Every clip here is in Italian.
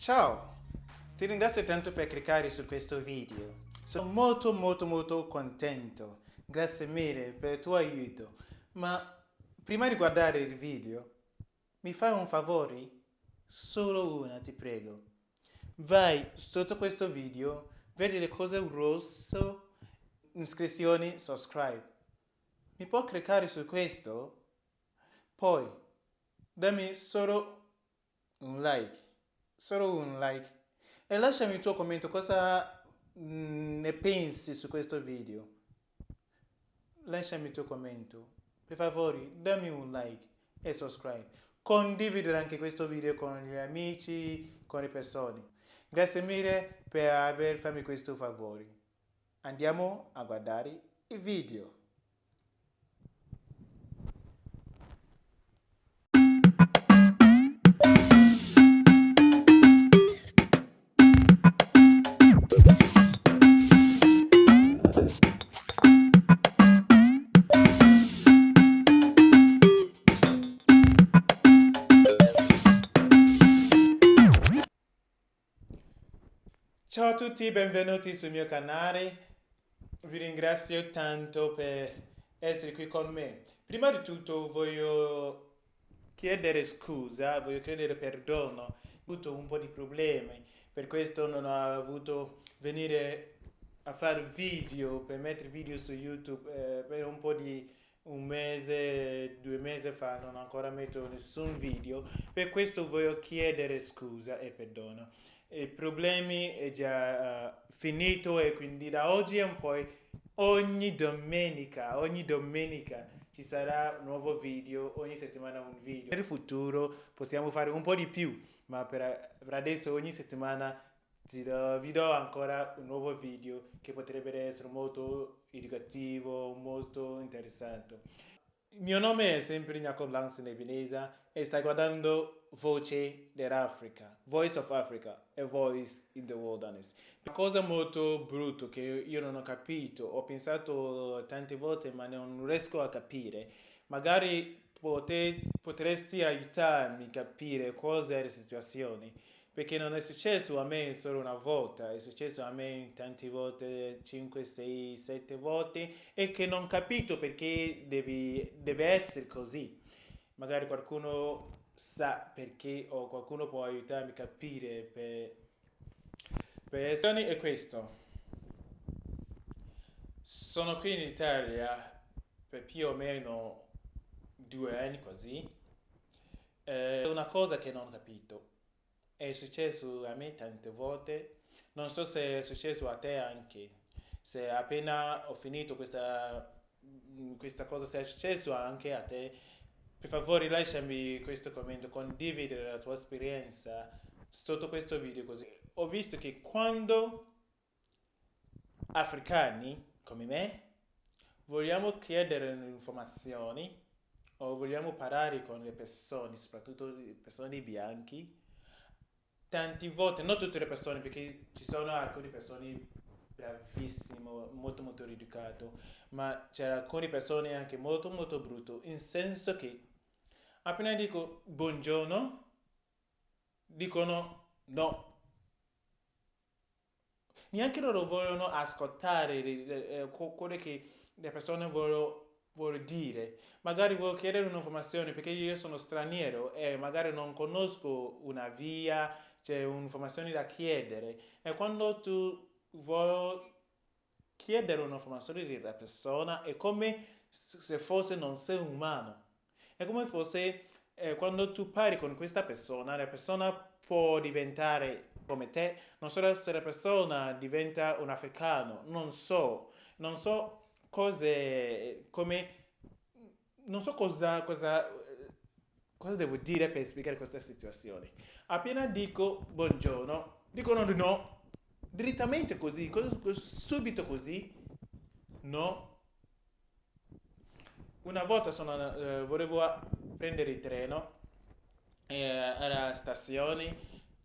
Ciao! Ti ringrazio tanto per cliccare su questo video. Sono molto molto molto contento. Grazie mille per il tuo aiuto. Ma prima di guardare il video, mi fai un favore? Solo una, ti prego. Vai sotto questo video, vedi le cose rosso, iscrizioni, subscribe. Mi può cliccare su questo? Poi, dammi solo un like, solo un like e lasciami il tuo commento cosa mm, ne pensi su questo video. Lasciami il tuo commento. Per favore, dammi un like e subscribe. Condividere anche questo video con gli amici, con le persone. Grazie mille per aver fatto questo favore. Andiamo a guardare il video. Tutti, benvenuti sul mio canale. Vi ringrazio tanto per essere qui con me. Prima di tutto voglio chiedere scusa, voglio chiedere perdono. Ho avuto un po' di problemi, per questo non ho avuto venire a fare video, per mettere video su YouTube eh, per un po' di un mese, due mesi fa non ho ancora messo nessun video. Per questo voglio chiedere scusa e perdono i problemi è già uh, finito e quindi da oggi in poi ogni domenica, ogni domenica ci sarà un nuovo video, ogni settimana un video. Nel futuro possiamo fare un po' di più, ma per, per adesso ogni settimana do, vi do ancora un nuovo video che potrebbe essere molto educativo, molto interessante. Il mio nome è sempre Jacob Lance Nebinesa e stai guardando Voce dell'Africa, Voice of Africa e Voice in the Wilderness. Una cosa molto brutta che io non ho capito, ho pensato tante volte ma non riesco a capire. Magari potresti aiutarmi a capire cosa è la situazione perché non è successo a me solo una volta, è successo a me tante volte, 5, 6, 7 volte e che non capito perché devi, deve essere così. Magari qualcuno sa perché o qualcuno può aiutarmi a capire per, per è questo. Sono qui in Italia per più o meno due anni così. È una cosa che non ho capito è successo a me tante volte, non so se è successo a te anche, se appena ho finito questa, questa cosa, se è successo anche a te, per favore lasciami questo commento, condividere la tua esperienza sotto questo video così. Ho visto che quando africani come me vogliamo chiedere informazioni o vogliamo parlare con le persone, soprattutto le persone bianchi, tanti volte, non tutte le persone, perché ci sono alcune persone bravissimo, molto molto educato, ma c'è alcune persone anche molto molto brutto, in senso che appena dico buongiorno, dicono no. Neanche loro vogliono ascoltare eh, quello che le persone vogliono vuol dire. Magari vuoi chiedere un'informazione perché io sono straniero e magari non conosco una via, c'è un'informazione da chiedere. E quando tu vuoi chiedere un'informazione della persona è come se fosse non sei umano. È come fosse eh, quando tu parli con questa persona la persona può diventare come te. Non so se la persona diventa un africano non so. Non so cose come non so cosa, cosa cosa devo dire per spiegare questa situazione? Appena dico buongiorno, dicono di no, direttamente così, subito così, no. Una volta sono, eh, volevo prendere il treno eh, alla stazione,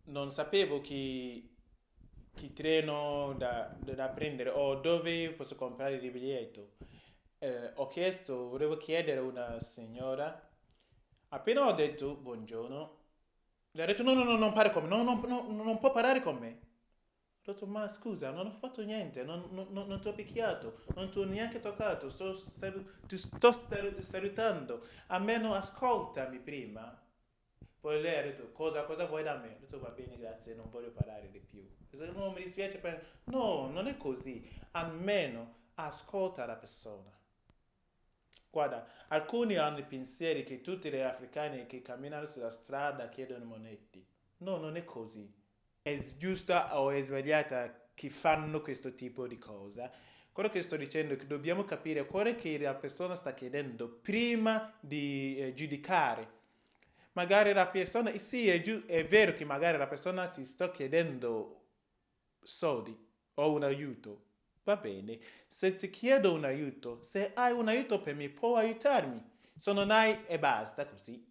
non sapevo chi, chi treno da, da, prendere o dove posso comprare il biglietto. Eh, ho chiesto, volevo chiedere a una signora Appena ho detto buongiorno, gli ha detto no, no, no, non parli con me, no, no, no, non può parlare con me. Ho detto, ma scusa, non ho fatto niente, non, non, non ti ho picchiato, non ti ho neanche toccato, sto, ti sto salutando, almeno ascoltami prima. Poi lei ha detto, cosa, cosa vuoi da me? Ho detto, va bene, grazie, non voglio parlare di più. No, mi dispiace per... No, non è così, almeno ascolta la persona. Guarda, alcuni hanno i pensieri che tutti gli africani che camminano sulla strada chiedono moneti. No, non è così è giusta o è sbagliata che fanno questo tipo di cosa. Quello che sto dicendo è che dobbiamo capire quello che la persona sta chiedendo prima di eh, giudicare. Magari la persona, sì, è, è vero che magari la persona ti sta chiedendo soldi o un aiuto, va bene. Se ti chiedo un aiuto, se hai un aiuto per me, puoi aiutarmi. Se non hai, e basta così.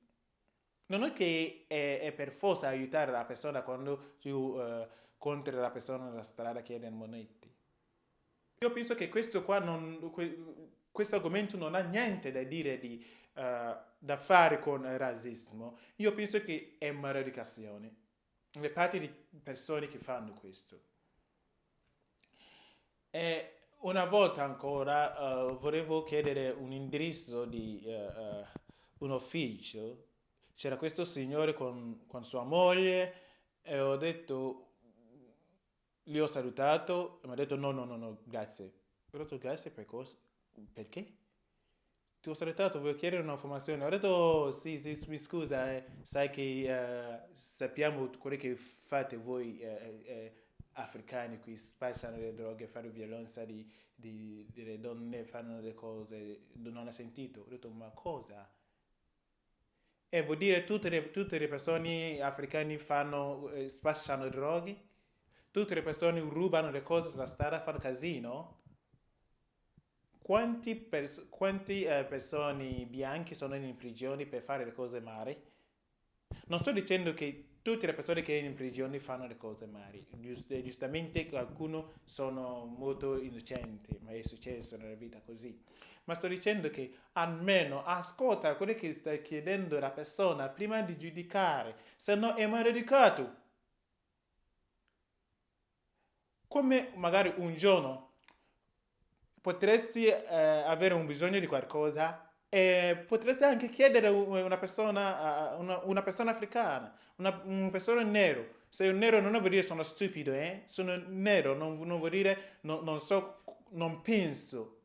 Non è che è, è per forza aiutare la persona quando tu uh, la persona nella strada chiede monete. Io penso che questo qua non, questo argomento non ha niente da dire di, uh, da fare con il razzismo. Io penso che è maleducazione. Le parti di persone che fanno questo. E una volta ancora uh, volevo chiedere un indirizzo di uh, un ufficio c'era questo signore con, con sua moglie e ho detto, gli ho salutato e mi ha detto no, no, no, no, grazie. Ho detto grazie per cosa? Perché? Ti ho salutato, voglio chiedere un'informazione. Ho detto sì, sì, mi scusa, eh, sai che uh, sappiamo quello che fate voi eh, eh, africani qui, spacciano le droghe, fanno violenza di, di, delle donne, fanno le cose, non ha sentito. Ho detto ma cosa? E vuol dire tutte le, tutte le persone africane fanno, eh, spacciano droghe? Tutte le persone rubano le cose sulla strada, fanno casino? Quanti, pers quanti eh, persone bianche sono in prigione per fare le cose male? Non sto dicendo che tutte le persone che in prigione fanno le cose male. Giust giustamente alcuni sono molto innocenti, ma è successo nella vita così ma sto dicendo che almeno ascolta quello che sta chiedendo la persona prima di giudicare, se no è maleducato. Come magari un giorno potresti eh, avere un bisogno di qualcosa e potresti anche chiedere a una persona, una, una persona africana, una, una persona nero. Se un nero non vuol dire sono stupido, eh? sono nero, non, non vuol dire non, non so, non penso.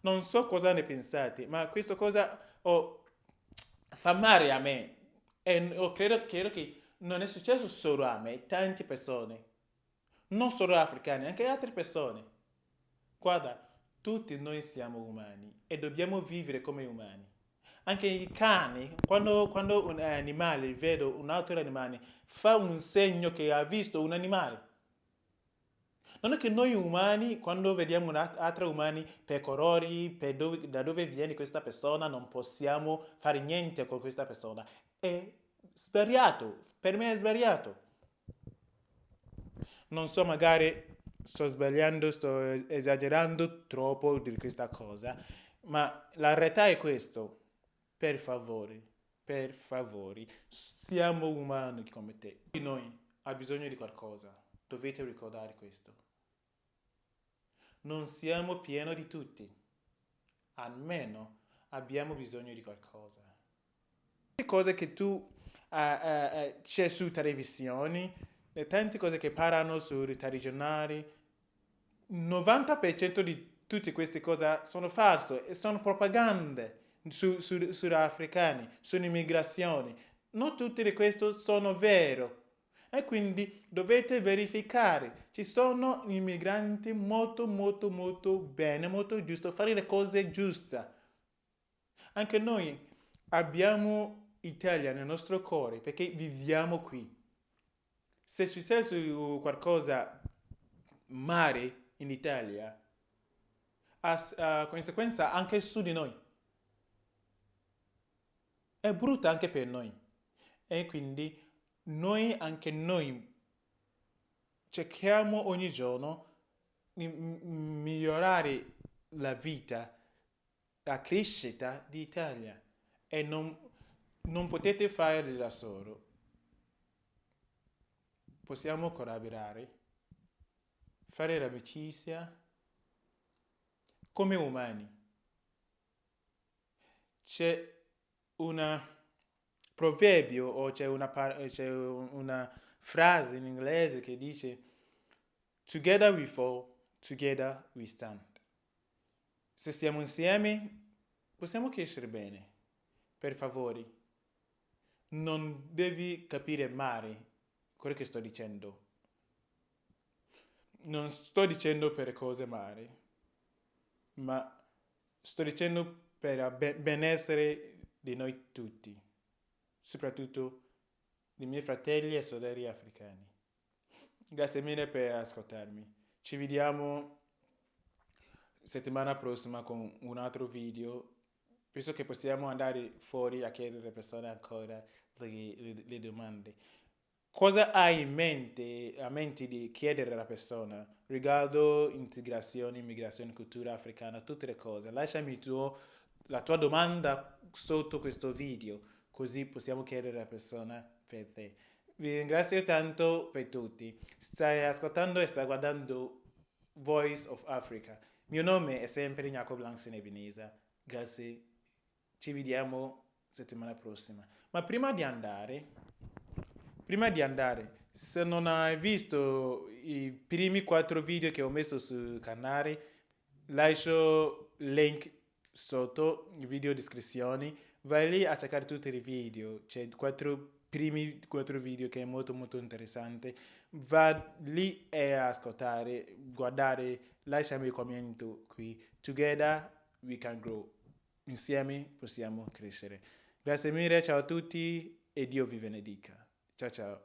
Non so cosa ne pensate, ma questa cosa oh, fa male a me. E oh, credo, credo che non è successo solo a me, tante persone. Non solo africani, anche altre persone. Guarda, tutti noi siamo umani e dobbiamo vivere come umani. Anche i cani, quando, quando un animale vede un altro animale, fa un segno che ha visto un animale. Non è che noi umani, quando vediamo altri umani pecorori, per dove, da dove viene questa persona, non possiamo fare niente con questa persona. È sbagliato, per me è sbagliato. Non so, magari sto sbagliando, sto esagerando troppo di questa cosa, ma la realtà è questo. Per favore, per favore, siamo umani come te. Noi ha bisogno di qualcosa. Dovete ricordare questo non siamo pieni di tutti. Almeno abbiamo bisogno di qualcosa. Le cose che tu uh, uh, uh, c'è su televisioni, le tante cose che parlano su regionali, 90% di tutte queste cose sono false e sono propagande su, su, sugli africani, sull'immigrazione. Non tutte queste sono vere e quindi dovete verificare. Ci sono immigranti molto molto molto bene, molto giusto, fare le cose giuste. Anche noi abbiamo Italia nel nostro cuore perché viviamo qui. Se ci successo qualcosa male in Italia, ha conseguenza anche su di noi. È brutta anche per noi. E quindi noi, anche noi, cerchiamo ogni giorno di migliorare la vita, la crescita d'Italia e non non potete fare da solo. Possiamo collaborare, fare l'amicizia come umani. C'è un proverbio o c'è una, c'è una frase in inglese che dice Together we fall, together we stand. Se stiamo insieme possiamo crescere bene. Per favore, non devi capire male quello che sto dicendo. Non sto dicendo per cose male, ma sto dicendo per il benessere di noi tutti, soprattutto dei miei fratelli e sorelle africani. Grazie mille per ascoltarmi. Ci vediamo settimana prossima con un altro video. Penso che possiamo andare fuori a chiedere alle persone ancora le, le, le domande. Cosa hai in mente, a mente di chiedere alla persona riguardo integrazione, immigrazione, cultura africana, tutte le cose? Lasciami tuo, la tua domanda sotto questo video, così possiamo chiedere alla persona per te. Vi ringrazio tanto per tutti. Stai ascoltando e stai guardando Voice of Africa. Mio nome è sempre Jacob Langsen Ebenezer. Grazie. Ci vediamo settimana prossima. Ma prima di andare, prima di andare, se non hai visto i primi quattro video che ho messo sul canale, lascio link sotto, video descrizioni, vai lì a cercare tutti i video, c'è quattro primi quattro video che è molto molto interessante, va lì e ascoltare, guardare, lasciami il commento qui, together we can grow, insieme possiamo crescere. Grazie mille, ciao a tutti e Dio vi benedica. 查查。